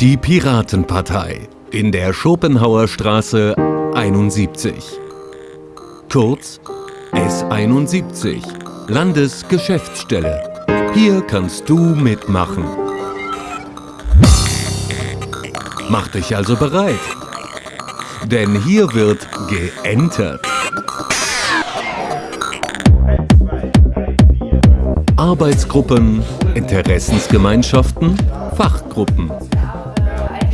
Die Piratenpartei in der Schopenhauer Straße 71. Kurz S71, Landesgeschäftsstelle. Hier kannst du mitmachen. Mach dich also bereit, denn hier wird geentert. Arbeitsgruppen, Interessensgemeinschaften, Fachgruppen.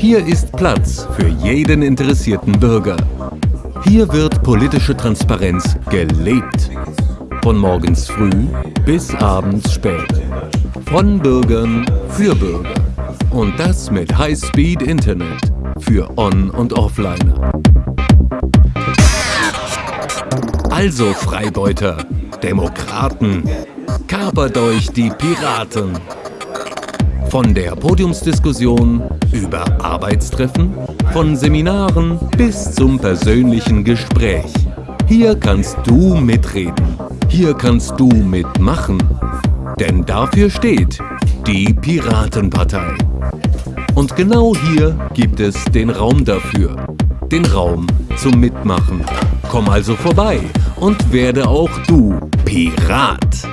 Hier ist Platz für jeden interessierten Bürger. Hier wird politische Transparenz gelebt. Von morgens früh bis abends spät. Von Bürgern für Bürger. Und das mit High-Speed-Internet für On- und Offliner. Also Freibeuter, Demokraten, kapert euch die Piraten. Von der Podiumsdiskussion über Arbeitstreffen, von Seminaren bis zum persönlichen Gespräch. Hier kannst du mitreden. Hier kannst du mitmachen. Denn dafür steht die Piratenpartei. Und genau hier gibt es den Raum dafür. Den Raum zum Mitmachen. Komm also vorbei und werde auch du Pirat.